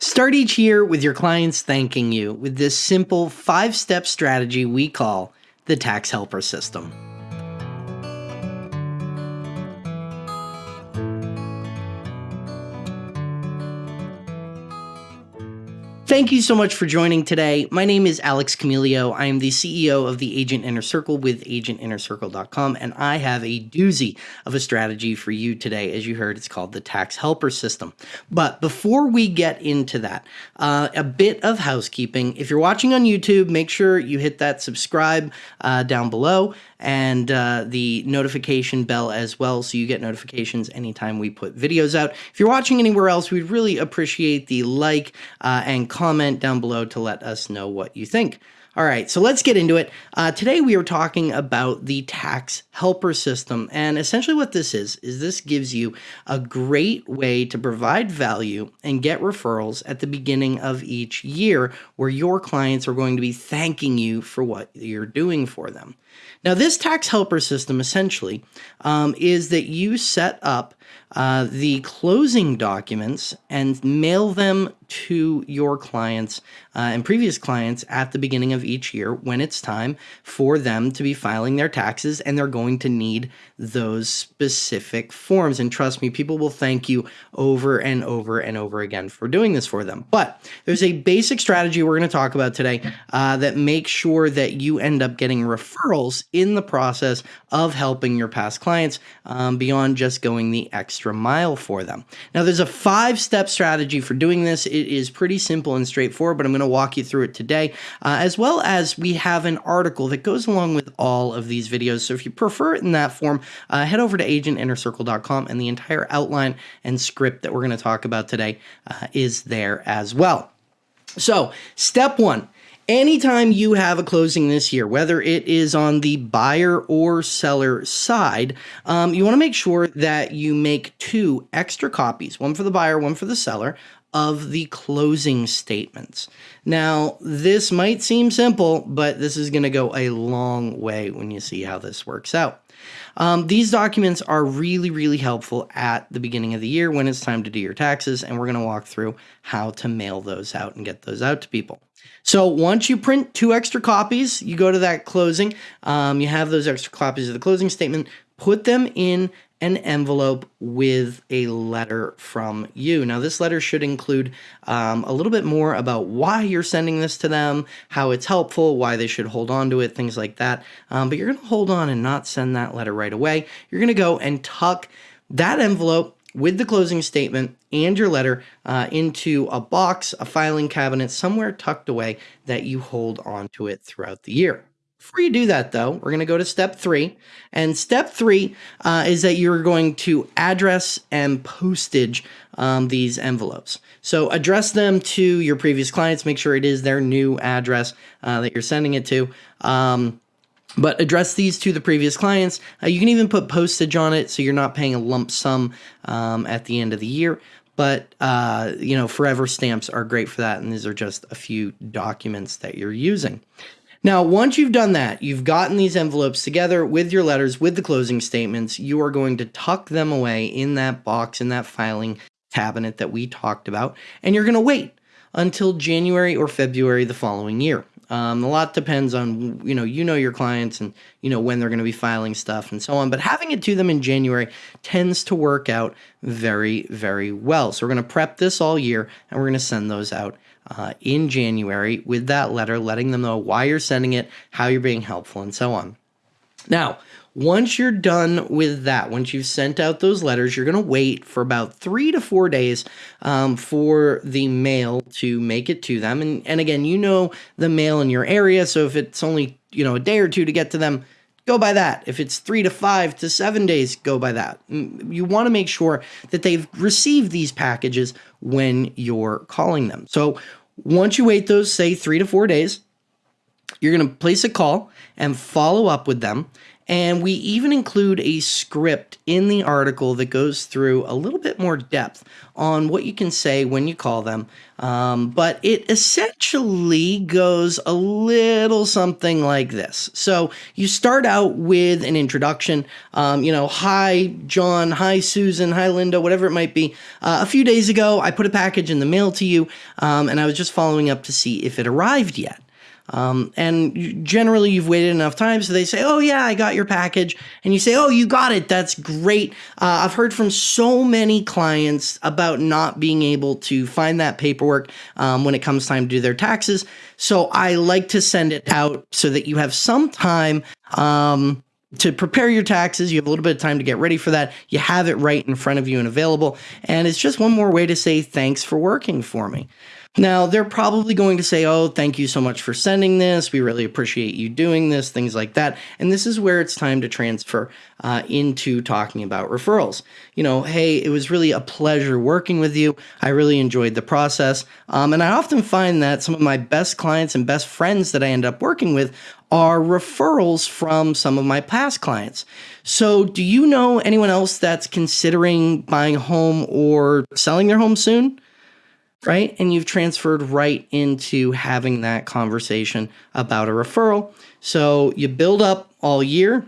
Start each year with your clients thanking you with this simple five step strategy we call the Tax Helper System. Thank you so much for joining today. My name is Alex Camilio. I am the CEO of the Agent Inner Circle with agentinnercircle.com, and I have a doozy of a strategy for you today. As you heard, it's called the Tax Helper System. But before we get into that, uh, a bit of housekeeping. If you're watching on YouTube, make sure you hit that subscribe uh, down below and uh, the notification bell as well so you get notifications anytime we put videos out. If you're watching anywhere else, we'd really appreciate the like uh, and comment down below to let us know what you think. All right, so let's get into it. Uh, today we are talking about the tax helper system. And essentially what this is, is this gives you a great way to provide value and get referrals at the beginning of each year where your clients are going to be thanking you for what you're doing for them. Now, this tax helper system essentially um, is that you set up uh, the closing documents and mail them to your clients uh, and previous clients at the beginning of each year when it's time for them to be filing their taxes and they're going to need those specific forms. And trust me, people will thank you over and over and over again for doing this for them. But there's a basic strategy we're going to talk about today uh, that makes sure that you end up getting referrals in the process of helping your past clients um, beyond just going the extra mile for them. Now, there's a five step strategy for doing this. It is pretty simple and straightforward, but I'm going to walk you through it today, uh, as well as we have an article that goes along with all of these videos. So if you prefer it in that form, uh, head over to agentinnercircle.com and the entire outline and script that we're going to talk about today uh, is there as well. So, step one anytime you have a closing this year, whether it is on the buyer or seller side, um, you want to make sure that you make two extra copies, one for the buyer, one for the seller, of the closing statements. Now, this might seem simple, but this is going to go a long way when you see how this works out. Um, these documents are really, really helpful at the beginning of the year when it's time to do your taxes, and we're going to walk through how to mail those out and get those out to people. So once you print two extra copies, you go to that closing, um, you have those extra copies of the closing statement, put them in an envelope with a letter from you. Now, this letter should include um, a little bit more about why you're sending this to them, how it's helpful, why they should hold on to it, things like that. Um, but you're going to hold on and not send that letter right away. You're going to go and tuck that envelope with the closing statement and your letter uh, into a box, a filing cabinet, somewhere tucked away that you hold on to it throughout the year. Before you do that, though, we're going to go to step three. And step three uh, is that you're going to address and postage um, these envelopes. So address them to your previous clients. Make sure it is their new address uh, that you're sending it to. Um, but address these to the previous clients. Uh, you can even put postage on it so you're not paying a lump sum um, at the end of the year. But, uh, you know, forever stamps are great for that. And these are just a few documents that you're using. Now, once you've done that, you've gotten these envelopes together with your letters, with the closing statements, you are going to tuck them away in that box, in that filing cabinet that we talked about, and you're going to wait until January or February the following year. Um, a lot depends on you know you know your clients and you know when they're going to be filing stuff and so on. But having it to them in January tends to work out very very well. So we're going to prep this all year and we're going to send those out uh, in January with that letter, letting them know why you're sending it, how you're being helpful, and so on. Now, once you're done with that, once you've sent out those letters, you're going to wait for about three to four days um, for the mail to make it to them. And, and again, you know the mail in your area. So if it's only, you know, a day or two to get to them, go by that. If it's three to five to seven days, go by that. You want to make sure that they've received these packages when you're calling them. So once you wait those, say, three to four days, you're going to place a call and follow up with them And we even include a script in the article that goes through a little bit more depth on what you can say when you call them. Um, but it essentially goes a little something like this. So you start out with an introduction, um, you know, hi, John, hi, Susan, hi, Linda, whatever it might be. Uh, a few days ago, I put a package in the mail to you, um, and I was just following up to see if it arrived yet. Um, and generally, you've waited enough time, so they say, "Oh yeah, I got your package," and you say, "Oh, you got it. That's great." Uh, I've heard from so many clients about not being able to find that paperwork um, when it comes time to do their taxes. So I like to send it out so that you have some time. Um, to prepare your taxes. You have a little bit of time to get ready for that. You have it right in front of you and available. And it's just one more way to say thanks for working for me. Now, they're probably going to say, Oh, thank you so much for sending this. We really appreciate you doing this, things like that. And this is where it's time to transfer uh, into talking about referrals. You know, hey, it was really a pleasure working with you. I really enjoyed the process. Um, and I often find that some of my best clients and best friends that I end up working with are referrals from some of my past clients. So, do you know anyone else that's considering buying a home or selling their home soon? Right? And you've transferred right into having that conversation about a referral. So you build up all year,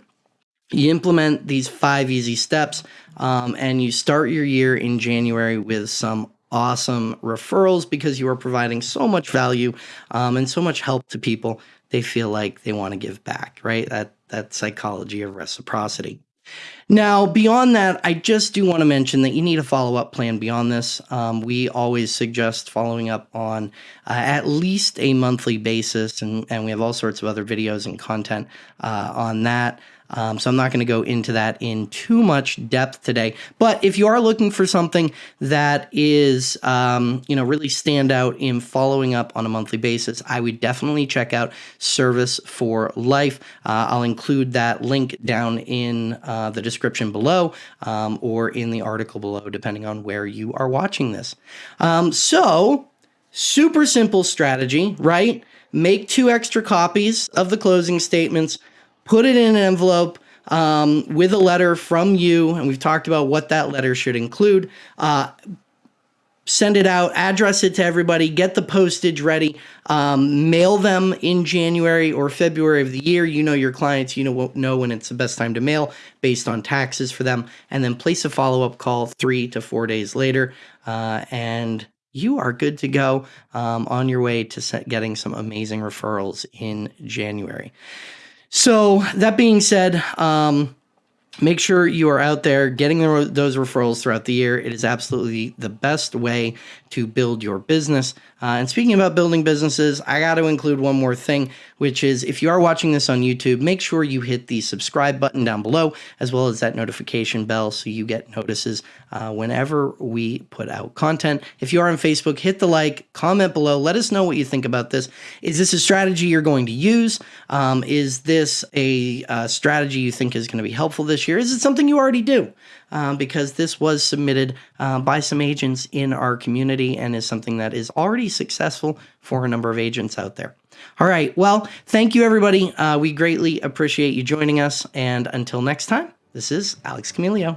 you implement these five easy steps, um, and you start your year in January with some awesome referrals because you are providing so much value um, and so much help to people. They feel like they want to give back, right? That that psychology of reciprocity. Now, beyond that, I just do want to mention that you need a follow up plan beyond this. Um, we always suggest following up on uh, at least a monthly basis, and, and we have all sorts of other videos and content uh, on that. Um, so I'm not going to go into that in too much depth today. But if you are looking for something that is, um, you know, really stand out in following up on a monthly basis, I would definitely check out Service for Life. Uh, I'll include that link down in uh, the description below um, or in the article below, depending on where you are watching this. Um, so, super simple strategy, right? Make two extra copies of the closing statements put it in an envelope um, with a letter from you, and we've talked about what that letter should include. Uh, send it out, address it to everybody, get the postage ready, um, mail them in January or February of the year. You know your clients, you know know when it's the best time to mail based on taxes for them, and then place a follow up call three to four days later, uh, and you are good to go um, on your way to getting some amazing referrals in January. So that being said, um, make sure you are out there getting the, those referrals throughout the year. It is absolutely the best way to build your business. Uh, and speaking about building businesses, I got to include one more thing, which is if you are watching this on YouTube, make sure you hit the subscribe button down below, as well as that notification bell so you get notices uh, whenever we put out content. If you are on Facebook, hit the like, comment below, let us know what you think about this. Is this a strategy you're going to use? Um, is this a uh, strategy you think is going to be helpful this Is it something you already do? Um, because this was submitted uh, by some agents in our community and is something that is already successful for a number of agents out there. All right. Well, thank you, everybody. Uh, we greatly appreciate you joining us. And until next time, this is Alex Camilio.